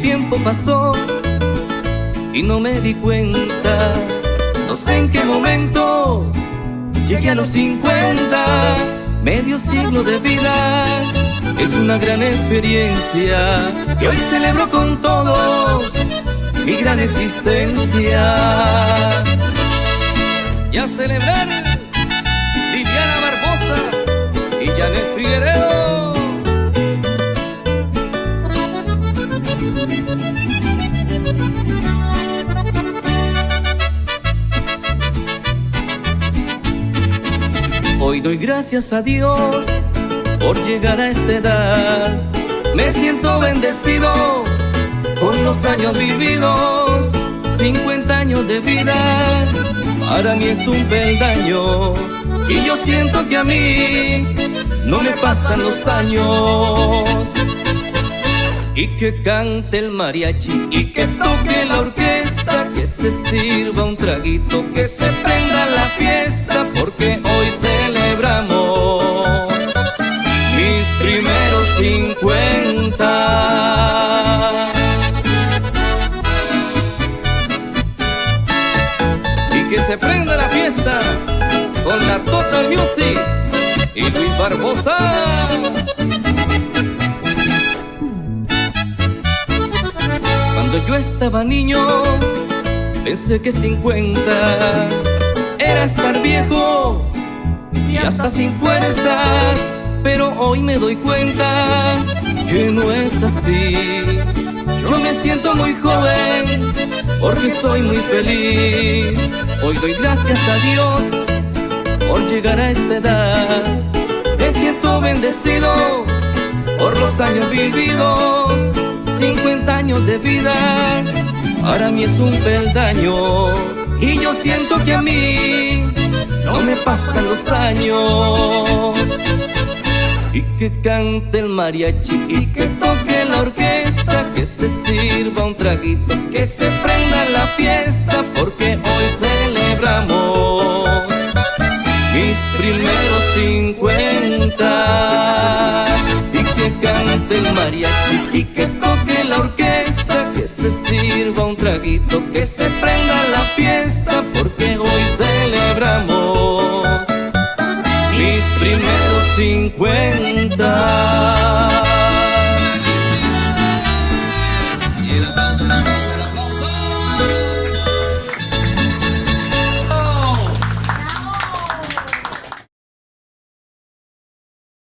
tiempo pasó y no me di cuenta. No sé en qué momento llegué a los 50, medio siglo de vida. Es una gran experiencia y hoy celebro con todos mi gran existencia. Y a Hoy doy gracias a Dios por llegar a esta edad. Me siento bendecido con los años vividos, 50 años de vida, para mí es un peldaño. Y yo siento que a mí no me pasan los años. Y que cante el mariachi y que toque la orquesta, que se sirva un traguito, que se prenda la fiesta, porque hoy celebramos mis primeros 50. que se prenda la fiesta con la Total Music y Luis Barbosa. Estaba niño, pensé que 50 era estar viejo y hasta sin fuerzas, pero hoy me doy cuenta que no es así. Yo me siento muy joven porque soy muy feliz. Hoy doy gracias a Dios por llegar a esta edad. Me siento bendecido por los años vividos. 50 años de vida, para mí es un peldaño. Y yo siento que a mí no me pasan los años. Y que cante el mariachi y que toque la orquesta, que se sirva un traguito, que se prenda la fiesta, porque hoy celebramos mis primeros 50. Y que cante el mariachi y que toque que se prenda la fiesta, porque hoy celebramos mis primeros 50.